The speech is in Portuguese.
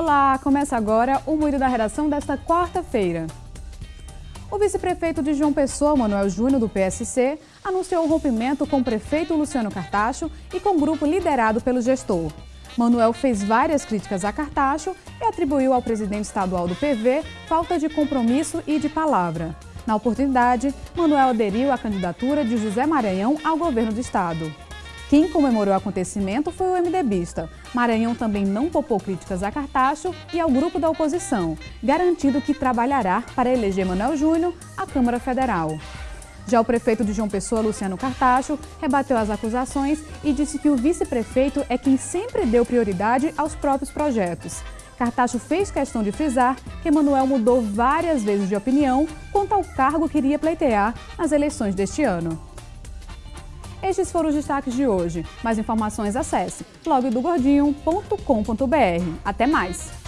Olá, começa agora o Moído da Redação desta quarta-feira. O vice-prefeito de João Pessoa, Manuel Júnior, do PSC, anunciou o rompimento com o prefeito Luciano Cartacho e com o grupo liderado pelo gestor. Manuel fez várias críticas a Cartacho e atribuiu ao presidente estadual do PV falta de compromisso e de palavra. Na oportunidade, Manuel aderiu à candidatura de José Maranhão ao governo do estado. Quem comemorou o acontecimento foi o MDBista. Maranhão também não poupou críticas a Cartacho e ao grupo da oposição, garantindo que trabalhará para eleger Manuel Júnior à Câmara Federal. Já o prefeito de João Pessoa, Luciano Cartacho, rebateu as acusações e disse que o vice-prefeito é quem sempre deu prioridade aos próprios projetos. Cartacho fez questão de frisar que Manuel mudou várias vezes de opinião quanto ao cargo que iria pleitear nas eleições deste ano. Estes foram os destaques de hoje. Mais informações acesse blogdogordinho.com.br. Até mais!